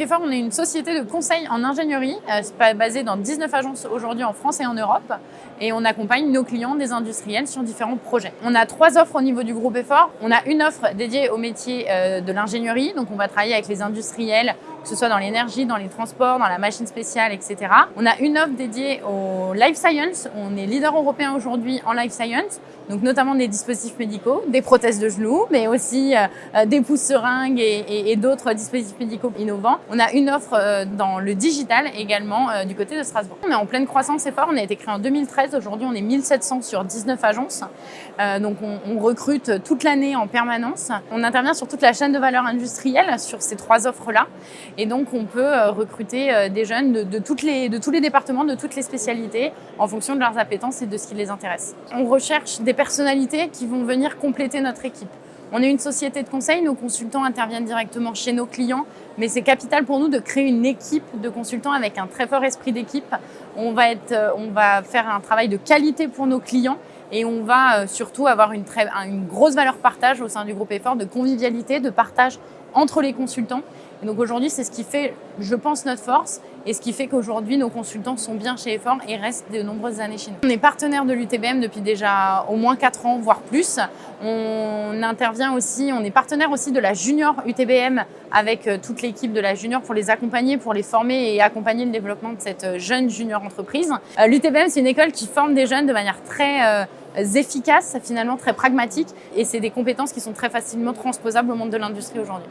Effort, on est une société de conseil en ingénierie, euh, basée dans 19 agences aujourd'hui en France et en Europe. Et on accompagne nos clients, des industriels, sur différents projets. On a trois offres au niveau du groupe Effort. On a une offre dédiée au métier euh, de l'ingénierie. Donc, on va travailler avec les industriels, que ce soit dans l'énergie, dans les transports, dans la machine spéciale, etc. On a une offre dédiée au life science. On est leader européen aujourd'hui en life science, donc notamment des dispositifs médicaux, des prothèses de genoux, mais aussi euh, des pousses seringues et, d'autres dispositifs médicaux innovants. On a une offre euh, dans le digital également euh, du côté de Strasbourg. On est en pleine croissance et fort. On a été créé en 2013. Aujourd'hui, on est 1700 sur 19 agences. Euh, donc, on, recrute toute l'année en permanence. On intervient sur toute la chaîne de valeur industrielle sur ces trois offres-là. Et donc, on peut recruter des jeunes de tous les départements, de toutes les spécialités en fonction de leurs appétences et de ce qui les intéresse. On recherche des personnalités qui vont venir compléter notre équipe. On est une société de conseil, nos consultants interviennent directement chez nos clients, mais c'est capital pour nous de créer une équipe de consultants avec un très fort esprit d'équipe. On, va euh, on faire un travail de qualité pour nos clients et on va euh, surtout avoir une, une grosse valeur partage au sein du groupe Effort, de convivialité, de partage entre les consultants. Et donc aujourd'hui, c'est ce qui fait, je pense, notre force et ce qui fait qu'aujourd'hui, nos consultants sont bien chez Effort et restent de nombreuses années chez nous. On est partenaire de l'UTBM depuis déjà au moins 4 ans, voire plus. On intervient aussi, on est partenaire aussi de la Junior UTBM avec euh, toute l'équipe de la Junior pour les accompagner, pour les former et accompagner le développement de cette euh, jeune junior entreprise. Euh, L'UTBM, c'est une école qui forme des jeunes de manière très efficace, finalement très pragmatique et c'est des compétences qui sont très facilement transposables au monde de l'industrie aujourd'hui.